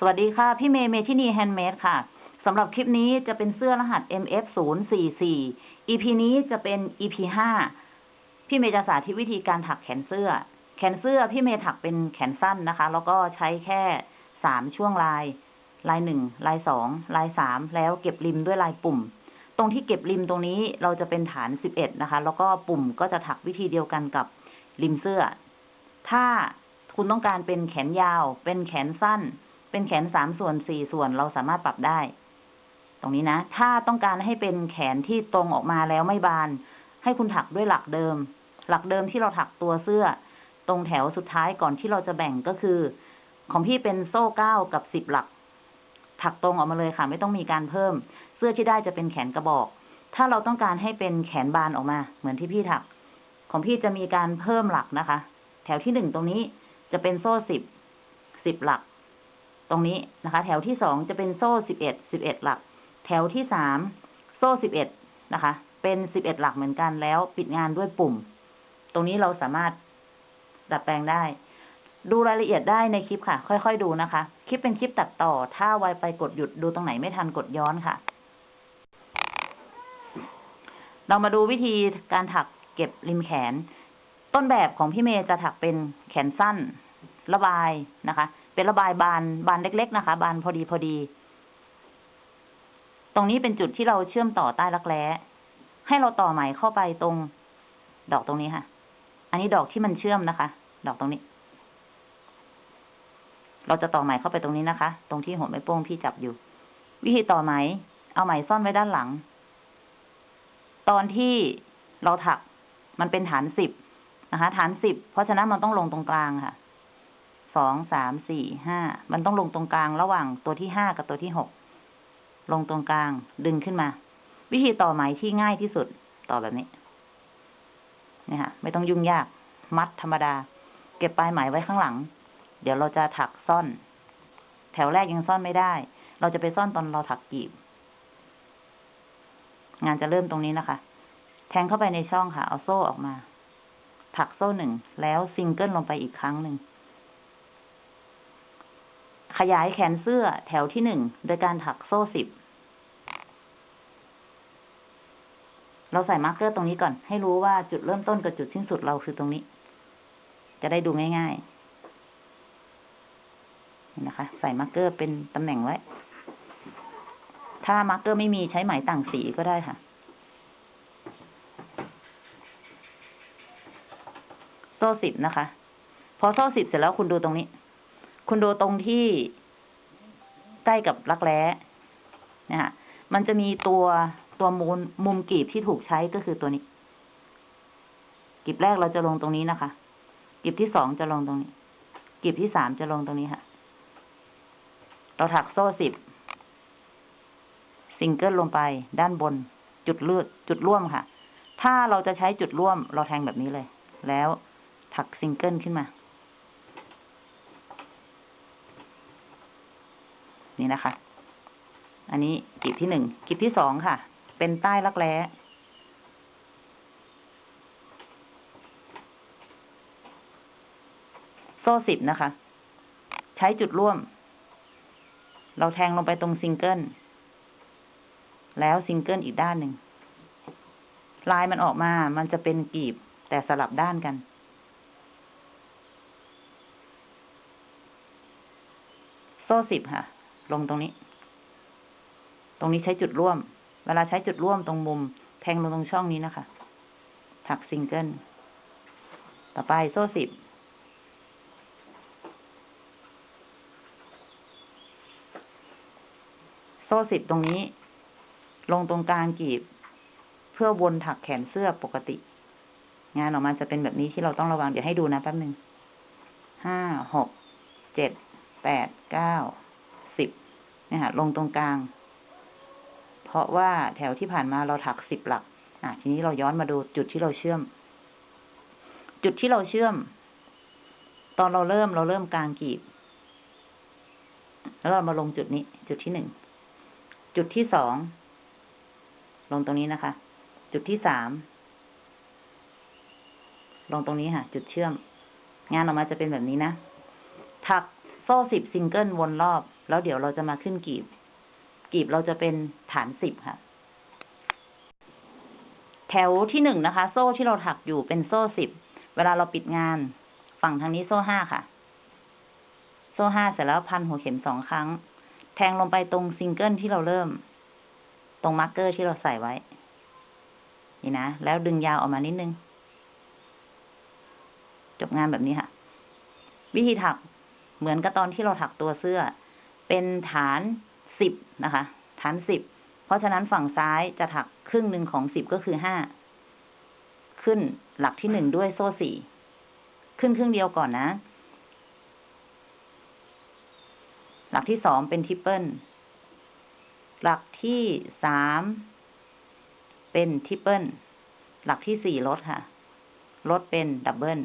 สวัสดีค่ะ พี่เมย์เมทินีแฮนด์เมดค่ะสำหรับคลิปนี้จะเป็นเสื้อรหัส MF 0 4 4 EP นี้จะเป็น EP 5พี่เมย์จะสาธิตวิธีการถักแขนเสื้อ แขนเสื้อพี่เมย์ถักเป็นแขนสั้นนะคะ แล้วก็ใช้แค่สามช่วงลาย ลายหนึ่งลายสองลายสามแล้วเก็บริมด้วยลายปุ่ม ตรงที่เก็บริมตรงนี้เราจะเป็นฐานสิบเอ็ดนะคะ แล้วก็ปุ่มก็จะถักวิธีเดียวกันกับริมเสื้อ ถ้าคุณต้องการเป็นแขนยาว เป็นแขนสั้น เป็นแขนสามส่วนสี่ส่วนเราสามารถปรับได้ ตรงนี้นะ ถ้าต้องการให้เป็นแขนที่ตรงออกมาแล้วไม่บาน ให้คุณถักด้วยหลักเดิม หลักเดิมที่เราถักตัวเสื้อ ตรงแถวสุดท้ายก่อนที่เราจะแบ่งก็คือ ของพี่เป็นโซ่เก้ากับสิบหลัก ถักตรงออกมาเลยค่ะ ไม่ต้องมีการเพิ่ม เสื้อที่ได้จะเป็นแขนกระบอก ถ้าเราต้องการให้เป็นแขนบานออกมา เหมือนที่พี่ถัก ของพี่จะมีการเพิ่มหลักนะคะ แถวที่หนึ่งตรงนี้จะเป็นโซ่สิบสิบหลัก ตรงนี้นะคะ แถวที่สองจะเป็นโซ่สิบเอ็ดสิบเอ็ดหลัก แถวที่สามโซ่สิบเอ็ดนะคะ เป็นสิบเอ็ดหลักเหมือนกันแล้วปิดงานด้วยปุ่ม ตรงนี้เราสามารถดัดแปลงได้ ดูรายละเอียดได้ในคลิปค่ะ ค่อยๆดูนะคะ คลิปเป็นคลิปตัดต่อ ถ้าไวไปกดหยุดดูตรงไหนไม่ทันกดย้อนค่ะ เรามาดูวิธีการถักเก็บริมแขน ต้นแบบของพี่เมย์จะถักเป็นแขนสั้น ระบายนะคะ เป็นระบายบานบานเล็ก ๆ นะคะ บานพอดีพอดี ตรงนี้เป็นจุดที่เราเชื่อมต่อใต้รักแร้ให้เราต่อไหมเข้าไปตรง ดอกตรงนี้ค่ะ อันนี้ดอกที่มันเชื่อมนะคะ ดอกตรงนี้ เราจะต่อไหมเข้าไปตรงนี้นะคะ ตรงที่หัวไม้โป้งพี่จับอยู่ วิธีต่อไหม เอาไหมซ่อนไว้ด้านหลัง ตอนที่เราถักมันเป็นฐานสิบนะคะ ฐานสิบเพราะฉะนั้นมันต้องลงตรงกลางค่ะ สองสามสี่ห้ามันต้องลงตรงกลางระหว่างตัวที่ห้ากับตัวที่หกลงตรงกลางดึงขึ้นมา วิธีต่อไหมที่ง่ายที่สุดต่อแบบนี้นี่ค่ะไม่ต้องยุ่งยาก มัดธรรมดา เก็บปลายไหมไว้ข้างหลัง เดี๋ยวเราจะถักซ่อน แถวแรกยังซ่อนไม่ได้ เราจะไปซ่อนตอนเราถักกีบ งานจะเริ่มตรงนี้นะคะ แทงเข้าไปในช่องค่ะ เอาโซ่ออกมา ถักโซ่หนึ่งแล้วซิงเกิลลงไปอีกครั้งหนึ่ง ขยายแขนเสื้อแถวที่หนึ่งโดยการถักโซ่สิบ เราใส่ marker ตรงนี้ก่อน ให้รู้ว่าจุดเริ่มต้นกับจุดสิ้นสุดเราคือตรงนี้ จะได้ดูง่ายๆนะคะ ใส่ marker เป็นตำแหน่งไว้ ถ้า marker ไม่มีใช้ไหมต่างสีก็ได้ค่ะโซ่สิบนะคะ พอโซ่สิบเสร็จแล้วคุณดูตรงนี้ คุณดูตรงที่ใกล้กับรักแร้นะคะมันจะมีตัวตัวมุมมุมกลีบที่ถูกใช้ก็คือตัวนี้กลีบแรกเราจะลงตรงนี้นะคะกลีบที่สองจะลงตรงนี้กลีบที่สามจะลงตรงนี้ค่ะ เราถักโซ่สิบซิงเกิลลงไปด้านบน จุดเลือดจุดร่วมค่ะ ถ้าเราจะใช้จุดร่วม เราแทงแบบนี้เลย แล้วถักซิงเกิลขึ้นมา นี่นะคะ อันนี้กลีบที่หนึ่งกลีบที่สองค่ะ เป็นใต้รักแร้โซ่สิบนะคะ ใช้จุดร่วม เราแทงลงไปตรงซิงเกิล แล้วซิงเกิลอีกด้านหนึ่งลายมันออกมา มันจะเป็นกลีบ แต่สลับด้านกัน โซ่สิบค่ะ ลงตรงนี้ ตรงนี้ใช้จุดร่วม เวลาใช้จุดร่วมตรงมุม แทงลงตรงช่องนี้นะคะ ถักซิงเกิล ต่อไปโซ่สิบ โซ่สิบตรงนี้ ลงตรงกลางกีบ เพื่อวนถักแขนเสื้อปกติ งานออกมาจะเป็นแบบนี้ที่เราต้องระวัง เดี๋ยวให้ดูนะแป๊บหนึ่ง ห้า หก เจ็ด แปด เก้า นี่ยค่ะลงตรงกลาง เพราะว่าแถวที่ผ่านมาเราถักสิบหลัก อะ ทีนี้เราย้อนมาดูจุดที่เราเชื่อม จุดที่เราเชื่อม ตอนเราเริ่มเราเริ่มกลางกีบ แล้วเรามาลงจุดนี้ จุดที่หนึ่ง จุดที่สอง ลงตรงนี้นะคะ จุดที่สาม ลงตรงนี้ค่ะ จุดเชื่อม งานออกมาจะเป็นแบบนี้นะ ถักโซ่สิบซิงเกิลวนรอบ แล้วเดี๋ยวเราจะมาขึ้นกลีบ กลีบเราจะเป็นฐานสิบค่ะ แถวที่หนึ่งนะคะ โซ่ที่เราถักอยู่เป็นโซ่สิบ เวลาเราปิดงาน ฝั่งทางนี้โซ่ห้าค่ะ โซ่ห้าเสร็จแล้วพันหัวเข็มสองครั้ง แทงลงไปตรงซิงเกิลที่เราเริ่ม ตรง marker ที่เราใส่ไว้ นี่นะ แล้วดึงยาวออกมานิดนึง จบงานแบบนี้ค่ะ วิธีถักเหมือนกับตอนที่เราถักตัวเสื้อ เป็นฐานสิบนะคะ ฐานสิบเพราะฉะนั้นฝั่งซ้ายจะถักครึ่งหนึ่งของสิบก็คือห้าขึ้นหลักที่หนึ่งด้วยโซ่สี่ขึ้นครึ่งเดียวก่อนนะ หลักที่สองเป็นทริปเปิลหลักที่สามเป็น triple หลักที่สี่ลดค่ะ ลดเป็น double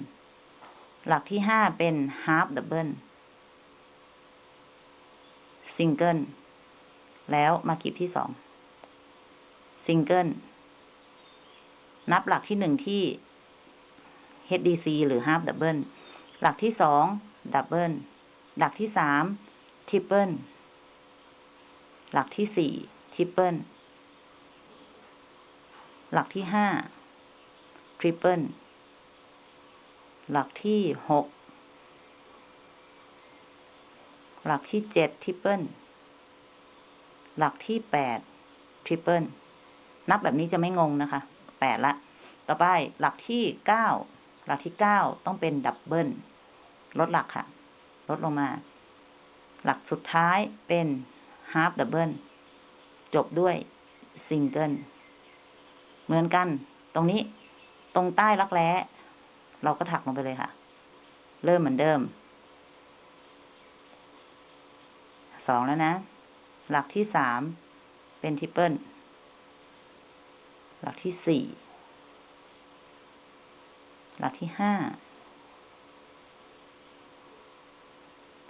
หลักที่ห้าเป็น half double single แล้วมากลีบที่สองซิงเกิล นับหลักที่หนึ่งที่ HDC หรือ half double หลักที่สอง doubleหลักที่สาม triple หลักที่สี่ triple หลักที่ห้า triple หลักที่หก หลักที่เจ็ด triple หลักที่แปด triple นับแบบนี้จะไม่งงนะคะแปดละ ต่อไปหลักที่เก้าหลักที่เก้าต้องเป็น double ลดหลักค่ะ ลดลงมา หลักสุดท้ายเป็นฮาร์ d ดับเบิลจบด้วยซิงเกิลเหมือนกัน ตรงนี้ตรงใต้รักแร้ เราก็ถักลงไปเลยค่ะ เริ่มเหมือนเดิม สองแล้วนะ หลักที่สามเป็น tripleหลักที่สี่หลักที่ห้า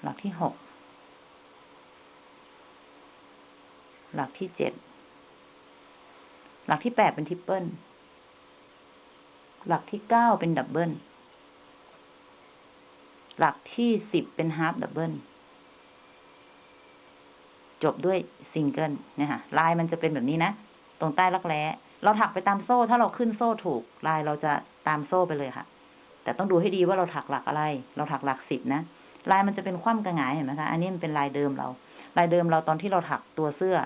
หลักที่หกหลักที่เจ็ดหลักที่แปดเป็นทริปเปิลหลักที่เก้าเป็นดับเบิลหลักที่สิบเป็นฮาร์ d ดับเบิล จบด้วยซิงเกิลเนี่ยค่ะลายมันจะเป็นแบบนี้นะ ตรงใต้รักแร้ เราถักไปตามโซ่ ถ้าเราขึ้นโซ่ถูก ลายเราจะตามโซ่ไปเลยค่ะ แต่ต้องดูให้ดีว่าเราถักหลักอะไร เราถักหลักสิบนะ ลายมันจะเป็นคว่ำกับหงายเห็นไหมคะ อันนี้มันเป็นลายเดิมเรา ลายเดิมเราตอนที่เราถักตัวเสื้อ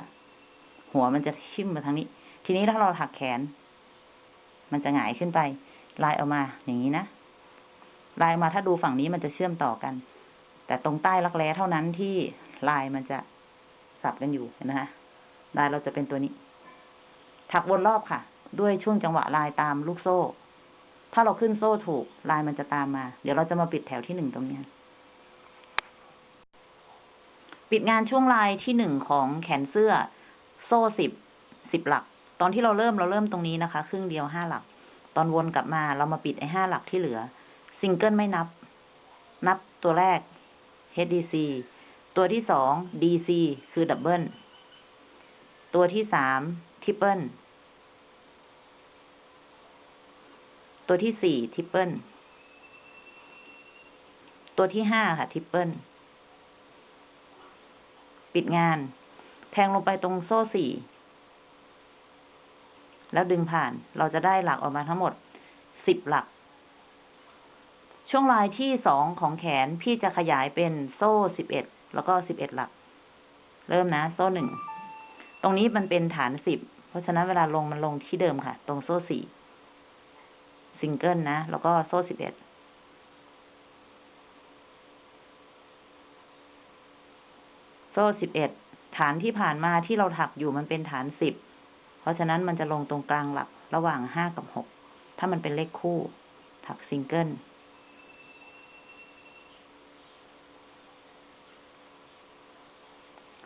หัวมันจะทิ่มมาทางนี้ ทีนี้ถ้าเราถักแขน มันจะหงายขึ้นไป ลายออกมาอย่างนี้นะ ลายมาถ้าดูฝั่งนี้มันจะเชื่อมต่อกัน แต่ตรงใต้รักแร้เท่านั้นที่ลายมันจะ สับกันอยู่เห็นไหมคะลายเราจะเป็นตัวนี้ ถักวนรอบค่ะ ด้วยช่วงจังหวะลายตามลูกโซ่ ถ้าเราขึ้นโซ่ถูก ลายมันจะตามมา เดี๋ยวเราจะมาปิดแถวที่หนึ่งตรงนี้ ปิดงานช่วงลายที่หนึ่งของแขนเสื้อ โซ่สิบสิบหลัก ตอนที่เราเริ่มเราเริ่มตรงนี้นะคะ ครึ่งเดียวห้าหลัก ตอนวนกลับมาเรามาปิดไอ้ห้าหลักที่เหลือ ซิงเกิลไม่นับ นับตัวแรก HDC ตัวที่สอง DC คือ double ตัวที่สาม triple ตัวที่สี่ triple ตัวที่ห้าค่ะ triple ปิดงาน แทงลงไปตรงโซ่สี่ แล้วดึงผ่าน เราจะได้หลักออกมาทั้งหมดสิบหลัก ช่วงลายที่สองของแขนพี่จะขยายเป็นโซ่สิบเอ็ด แล้วก็สิบเอ็ดหลัก เริ่มนะ โซ่หนึ่ง ตรงนี้มันเป็นฐานสิบ เพราะฉะนั้นเวลาลงมันลงที่เดิมค่ะ ตรงโซ่สี่ซิงเกิลนะ แล้วก็โซ่สิบเอ็ด โซ่สิบเอ็ด ฐานที่ผ่านมาที่เราถักอยู่มันเป็นฐานสิบ เพราะฉะนั้นมันจะลงตรงกลางหลักระหว่างห้ากับหก ถ้ามันเป็นเลขคู่ ถักซิงเกิล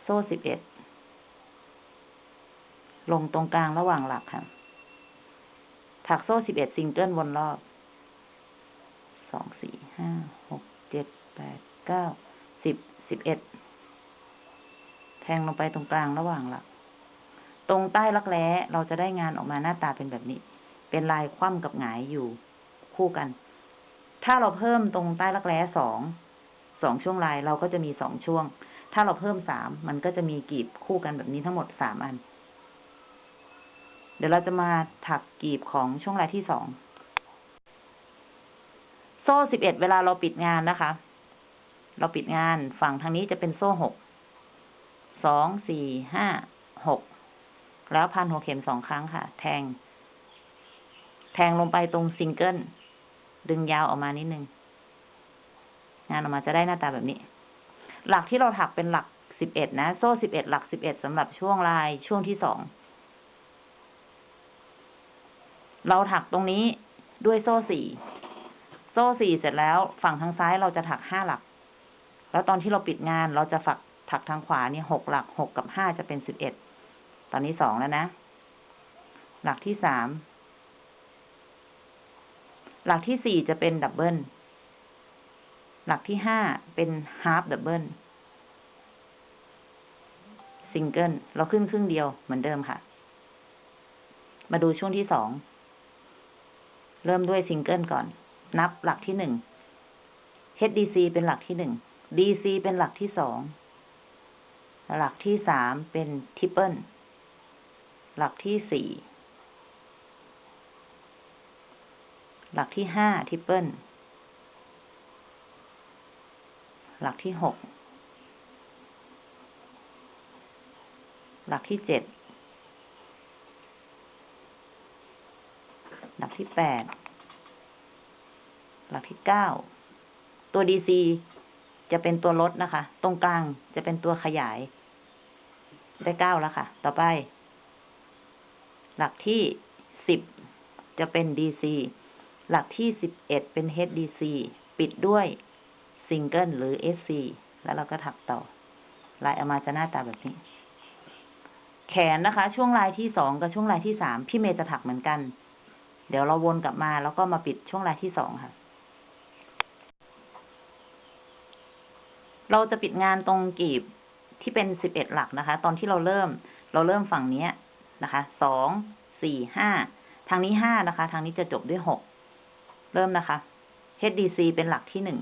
ซ่สิบเอ็ด ลงตรงกลางระหว่างหลักค่ะ ถักโซ่สิบเอ็ดซิงเกิลวนรอบ สองสี่ห้าหกเจ็ดแปดเก้าสิบสิบเอ็ด แทงลงไปตรงกลางระหว่างหลัก ตรงใต้รักแร้เราจะได้งานออกมาหน้าตาเป็นแบบนี้ เป็นลายคว่ำกับหงายอยู่คู่กัน ถ้าเราเพิ่มตรงใต้รักแร้สองสองช่วงลายเราก็จะมีสองช่วง ถ้าเราเพิ่มสามมันก็จะมีกลีบคู่กันแบบนี้ทั้งหมดสามอัน เดี๋ยวเราจะมาถักกลีบของช่วงลายที่สอง โซ่สิบเอ็ดเวลาเราปิดงานนะคะ เราปิดงานฝั่งทางนี้จะเป็นโซ่หก สอง สี่ ห้า หก แล้วพันหัวเข็มสองครั้งค่ะ แทง แทงลงไปตรงซิงเกิล ดึงยาวออกมานิดนึง งานออกมาจะได้หน้าตาแบบนี้ หลักที่เราถักเป็นหลักสิบเอ็ดนะ โซ่สิบเอ็ดหลักสิบเอ็ดสำหรับช่วงลายช่วงที่สอง เราถักตรงนี้ด้วยโซ่สี่ โซ่สี่เสร็จแล้ว ฝั่งทางซ้ายเราจะถักห้าหลัก แล้วตอนที่เราปิดงานเราจะฝักถักทางขวาเนี่ยหกหลักหกกับห้าจะเป็นสิบเอ็ด ตอนนี้สองแล้วนะ หลักที่สาม หลักที่สี่จะเป็นดับเบิล หลักที่ห้าเป็นฮาร์ d ดับเบิลซิงเกิลเราขึ้นครึ่งเดียวเหมือนเดิมค่ะ มาดูช่วงที่สอง เริ่มด้วยซิงเกิลก่อน นับหลักที่หนึ่ง HDC เป็นหลักที่หนึ่ง DC เป็นหลักที่สอง หลักที่สามเป็น triple หลักที่สี่ หลักที่ห้า triple หลักที่หกหลักที่เจ็ดหลักที่แปดหลักที่เก้าตัว DC จะเป็นตัวลดนะคะ ตรงกลางจะเป็นตัวขยาย ได้เก้าแล้วค่ะ ต่อไป หลักที่สิบจะเป็น DC หลักที่สิบเอ็ดเป็น HDC ปิดด้วย ซิงเกิลหรือ SC แล้วเราก็ถักต่อ ลายออกมาจะหน้าตาแบบนี้ แขนนะคะ ช่วงลายที่สองกับช่วงลายที่สามพี่เมย์จะถักเหมือนกัน เดี๋ยวเราวนกลับมาแล้วก็มาปิดช่วงลายที่สองค่ะ เราจะปิดงานตรงกีบที่เป็นสิบเอ็ดหลักนะคะ ตอนที่เราเริ่ม เราเริ่มฝั่งนี้นะคะ สอง สี่ ห้า ทางนี้ห้านะคะ ทางนี้จะจบด้วยหก เริ่มนะคะ HDC เป็นหลักที่หนึ่ง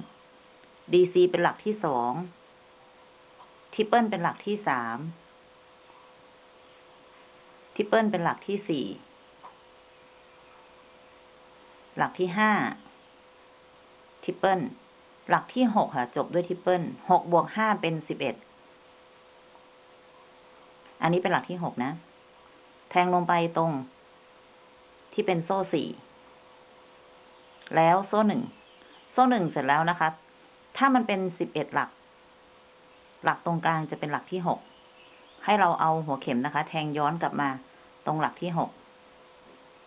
DC เป็นหลักที่สอง triple เป็นหลักที่สาม triple เป็นหลักที่สี่ หลักที่ห้า triple หลักที่หกค่ะ จบด้วย triple หกบวกห้าเป็นสิบเอ็ด อันนี้เป็นหลักที่หกนะ แทงลงไปตรงที่เป็นโซ่สี่ แล้วโซ่หนึ่ง โซ่หนึ่งเสร็จแล้วนะคะ ถ้ามันเป็นสิบเอ็ดหลัก หลักตรงกลางจะเป็นหลักที่หก ให้เราเอาหัวเข็มนะคะ แทงย้อนกลับมาตรงหลักที่หก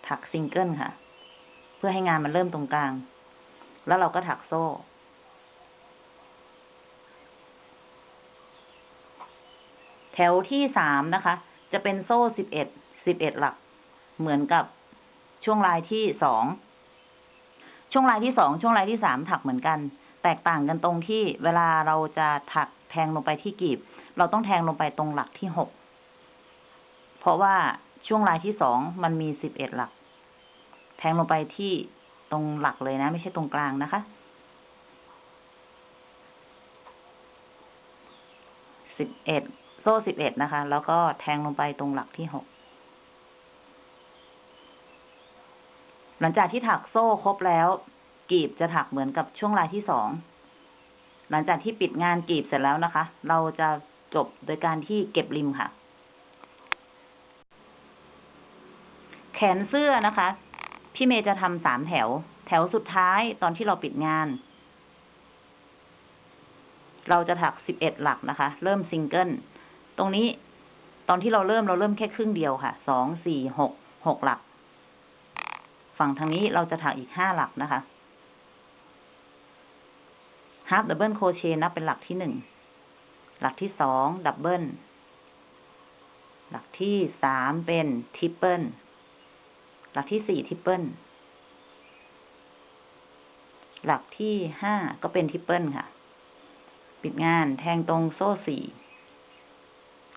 ถักซิงเกิลค่ะ เพื่อให้งานมันเริ่มตรงกลาง แล้วเราก็ถักโซ่ แถวที่สามนะคะ จะเป็นโซ่สิบเอ็ด สิบเอ็ดหลัก เหมือนกับช่วงลายที่สอง ช่วงลายที่สอง ช่วงลายที่สามถักเหมือนกัน แตกต่างกันตรงที่เวลาเราจะถักแทงลงไปที่กีบ เราต้องแทงลงไปตรงหลักที่หก เพราะว่าช่วงลายที่สองมันมีสิบเอ็ดหลัก แทงลงไปที่ตรงหลักเลยนะ ไม่ใช่ตรงกลางนะคะ สิบเอ็ดโซ่สิบเอ็ดนะคะ แล้วก็แทงลงไปตรงหลักที่หก หลังจากที่ถักโซ่ครบแล้ว กีบจะถักเหมือนกับช่วงลายที่สอง หลังจากที่ปิดงานกีบเสร็จแล้วนะคะ เราจะจบโดยการที่เก็บริมค่ะ แขนเสื้อนะคะ พี่เมย์จะทำสามแถว แถวสุดท้ายตอนที่เราปิดงาน เราจะถักสิบเอ็ดหลักนะคะ เริ่มซิงเกิล ตรงนี้ตอนที่เราเริ่มเราเริ่มแค่ครึ่งเดียวค่ะ สอง สี่ หก หกหลัก ฝั่งทางนี้เราจะถักอีกห้าหลักนะคะ half double crochet นับเป็นหลักที่หนึ่ง หลักที่สอง double หลักที่สามเป็น triple หลักที่สี่ tripleหลักที่ห้าก็เป็น triple ค่ะ ปิดงานแทงตรงโซ่สี่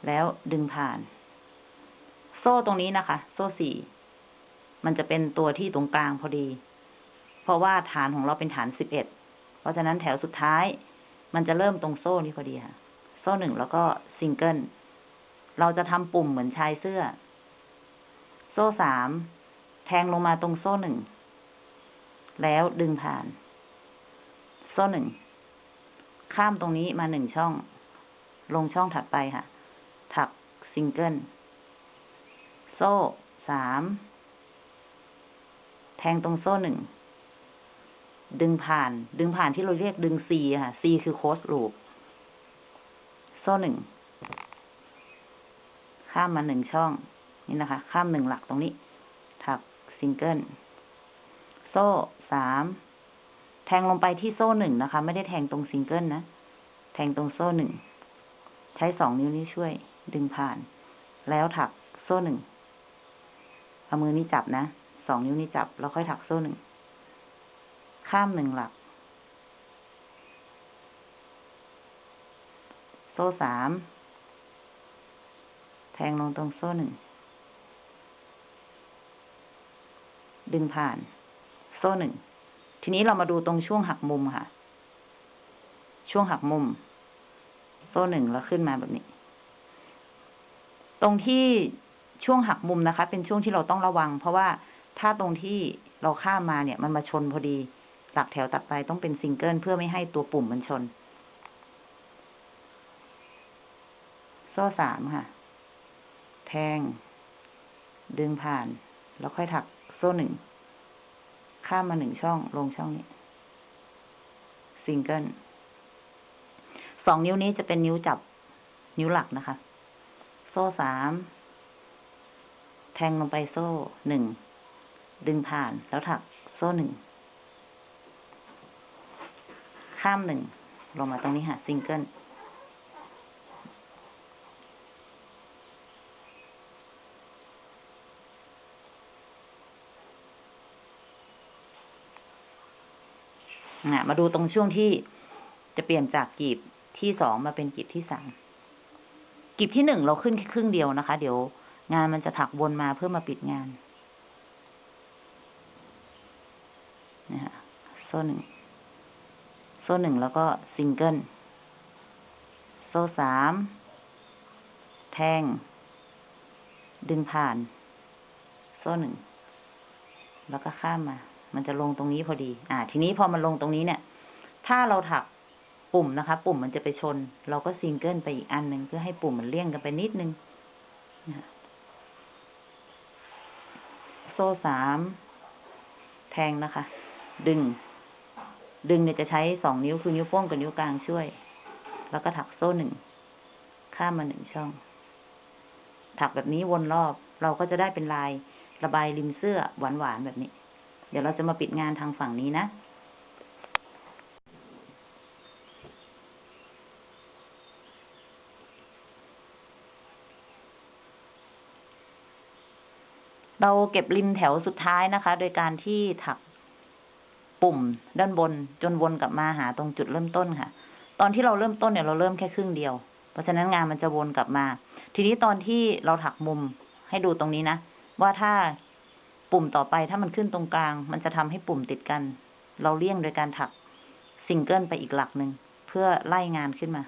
แล้วดึงผ่าน โซ่ตรงนี้นะคะ โซ่สี่มันจะเป็นตัวที่ตรงกลางพอดี เพราะว่าฐานของเราเป็นฐานสิบเอ็ด เพราะฉะนั้นแถวสุดท้าย มันจะเริ่มตรงโซ่นี้พอดีค่ะ โซ่หนึ่งแล้วก็ซิงเกิล เราจะทำปุ่มเหมือนชายเสื้อ โซ่สามแทงลงมาตรงโซ่หนึ่ง แล้วดึงผ่าน โซ่หนึ่ง ข้ามตรงนี้มาหนึ่งช่อง ลงช่องถัดไปค่ะ ถักซิงเกิล โซ่สาม แทงตรงโซ่หนึ่ง ดึงผ่าน ดึงผ่านที่เราเรียกดึง C ค่ะ C คือ close loop โซ่หนึ่ง ข้ามมาหนึ่งช่อง นี่นะคะ ข้ามหนึ่งหลักตรงนี้ ถักซิงเกิล โซ่สาม แทงลงไปที่โซ่หนึ่งนะคะ ไม่ได้แทงตรงซิงเกิลนะ แทงตรงโซ่หนึ่ง ใช้สองนิ้วนี้ช่วย ดึงผ่าน แล้วถักโซ่หนึ่ง เอามือนี้จับนะ สองนิ้วนี้จับ แล้วค่อยถักโซ่หนึ่ง ข้ามหนึ่งหลัก โซ่สามแทงลงตรงโซ่หนึ่ง ดึงผ่าน โซ่หนึ่ง ทีนี้เรามาดูตรงช่วงหักมุมค่ะ ช่วงหักมุม โซ่หนึ่งแล้วขึ้นมาแบบนี้ ตรงที่ช่วงหักมุมนะคะ เป็นช่วงที่เราต้องระวัง เพราะว่าถ้าตรงที่เราข้ามมาเนี่ย มันมาชนพอดี หลักแถวถัดไปต้องเป็นซิงเกิลเพื่อไม่ให้ตัวปุ่มมันชน โซ่สามค่ะ แทง ดึงผ่าน แล้วค่อยถักโซ่หนึ่ง ข้ามมาหนึ่งช่องลงช่องนี้ ซิงเกิลสองนิ้วนี้จะเป็นนิ้วจับ นิ้วหลักนะคะ โซ่สาม แทงลงไปโซ่หนึ่ง ดึงผ่านแล้วถักโซ่หนึ่ง ข้ามหนึ่ง ลงมาตรงนี้ค่ะซิงเกิลมาดูตรงช่วงที่จะเปลี่ยนจากกีบที่สองมาเป็นกีบที่สามกีบที่หนึ่งเราขึ้นแค่ครึ่งเดียวนะคะ เดี๋ยวงานมันจะถักวนมาเพื่อมาปิดงาน นะฮะโซ่หนึ่ง โซ่หนึ่งแล้วก็ซิงเกิล โซ่สาม แทง ดึงผ่าน โซ่หนึ่ง แล้วก็ข้ามมา มันจะลงตรงนี้พอดี อ่า ทีนี้พอมันลงตรงนี้เนี่ย ถ้าเราถักปุ่มนะคะ ปุ่มมันจะไปชน เราก็ซิงเกิลไปอีกอันหนึ่งเพื่อให้ปุ่มมันเลี่ยงกันไปนิดนึง โซ่สาม แทงนะคะ ดึง ดึงเนี่ยจะใช้สองนิ้วคือนิ้วโป้งกับนิ้วกลางช่วย แล้วก็ถักโซ่หนึ่ง ข้ามมาหนึ่งช่อง ถักแบบนี้วนรอบ เราก็จะได้เป็นลายระบายริมเสื้อหวานๆแบบนี้ เดี๋ยวเราจะมาปิดงานทางฝั่งนี้นะเราเก็บริมแถวสุดท้ายนะคะ โดยการที่ถัก ปุ่มด้านบนจนวนกลับมาหาตรงจุดเริ่มต้นค่ะ ตอนที่เราเริ่มต้นเนี่ยเราเริ่มแค่ครึ่งเดียว เพราะฉะนั้นงานมันจะวนกลับมา ทีนี้ตอนที่เราถักมุมให้ดูตรงนี้นะ ว่าถ้าปุ่มต่อไปถ้ามันขึ้นตรงกลาง มันจะทำให้ปุ่มติดกัน เราเลี่ยงโดยการถักซิงเกิลไปอีกหลักหนึ่งเพื่อไล่งานขึ้นมา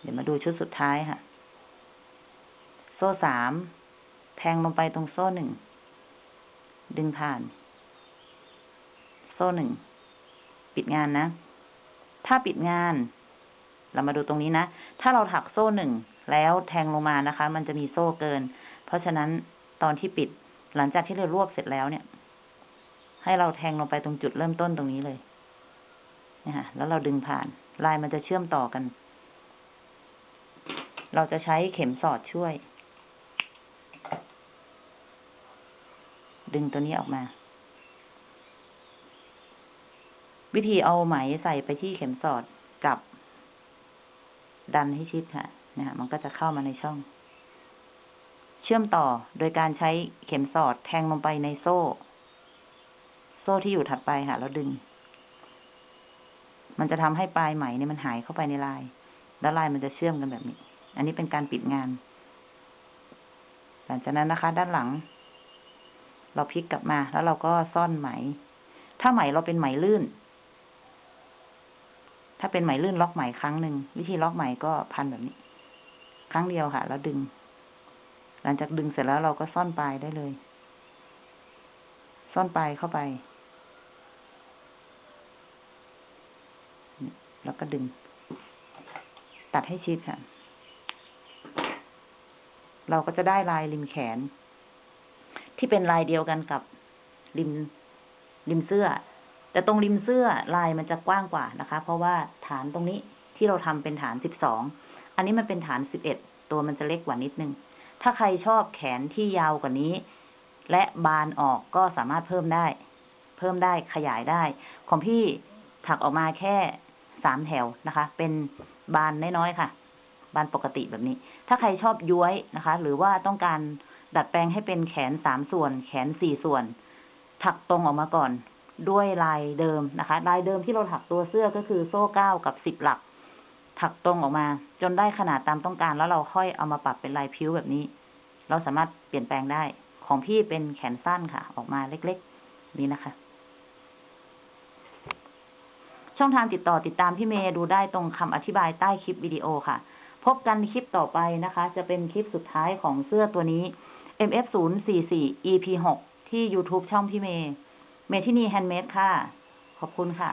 เดี๋ยวมาดูชุดสุดท้ายค่ะ โซ่สามแทงลงไปตรงโซ่หนึ่ง ดึงผ่าน โซ่หนึ่ง ปิดงานนะ ถ้าปิดงาน เรามาดูตรงนี้นะ ถ้าเราถักโซ่หนึ่งแล้วแทงลงมานะคะ มันจะมีโซ่เกิน เพราะฉะนั้นตอนที่ปิดหลังจากที่เรารวบเสร็จแล้วเนี่ย ให้เราแทงลงไปตรงจุดเริ่มต้นตรงนี้เลยนะคะแล้วเราดึงผ่าน ลายมันจะเชื่อมต่อกัน เราจะใช้เข็มสอดช่วย ดึงตัวนี้ออกมา วิธีเอาไหมใส่ไปที่เข็มสอดจับ ดันให้ชิดค่ะนะมันก็จะเข้ามาในช่อง เชื่อมต่อโดยการใช้เข็มสอดแทงลงไปในโซ่ โซ่ที่อยู่ถัดไปค่ะแล้วดึง มันจะทำให้ปลายไหมเนี่ยมันหายเข้าไปในลาย แล้วลายมันจะเชื่อมกันแบบนี้ อันนี้เป็นการปิดงานหลังจากนั้นนะคะ ด้านหลัง เราพลิกกลับมา แล้วเราก็ซ่อนไหม ถ้าไหมเราเป็นไหมลื่น ถ้าเป็นไหมลื่นล็อกไหมครั้งหนึ่งวิธีล็อกไหมก็พันแบบนี้ ครั้งเดียวค่ะ แล้วดึง หลังจากดึงเสร็จแล้วเราก็ซ่อนปลายได้เลย ซ่อนปลายเข้าไป แล้วก็ดึง ตัดให้ชิดค่ะเราก็จะได้ลายริมแขน ที่เป็นลายเดียวกันกับริมริมเสื้อ แต่ตรงริมเสื้อลายมันจะกว้างกว่านะคะ เพราะว่าฐานตรงนี้ที่เราทำเป็นฐานสิบสองอันนี้มันเป็นฐานสิบเอ็ดตัวมันจะเล็กกว่านิดนึง ถ้าใครชอบแขนที่ยาวกว่านี้ และบานออกก็สามารถเพิ่มได้ เพิ่มได้ขยายได้ ของพี่ถักออกมาแค่สามแถวนะคะ เป็นบานน้อยๆค่ะ บานปกติแบบนี้ ถ้าใครชอบย้วยนะคะ หรือว่าต้องการ ดัดแปลงให้เป็นแขนสามส่วน แขนสี่ส่วน ถักตรงออกมาก่อน ด้วยลายเดิมนะคะ ลายเดิมที่เราถักตัวเสื้อก็คือโซ่เก้ากับสิบหลัก ถักตรงออกมา จนได้ขนาดตามต้องการ แล้วเราค่อยเอามาปรับเป็นลายพิ้วแบบนี้ เราสามารถเปลี่ยนแปลงได้ ของพี่เป็นแขนสั้นค่ะ ออกมาเล็กๆ นี่นะคะช่องทางติดต่อติดตามพี่เมย์ดูได้ตรงคำอธิบายใต้คลิปวิดีโอค่ะ พบกันคลิปต่อไปนะคะ จะเป็นคลิปสุดท้ายของเสื้อตัวนี้ MF 0 4 4 EP 6ที่ YouTube ช่องพี่เมย์ เมทินีแฮนด์เมดค่ะ ขอบคุณค่ะ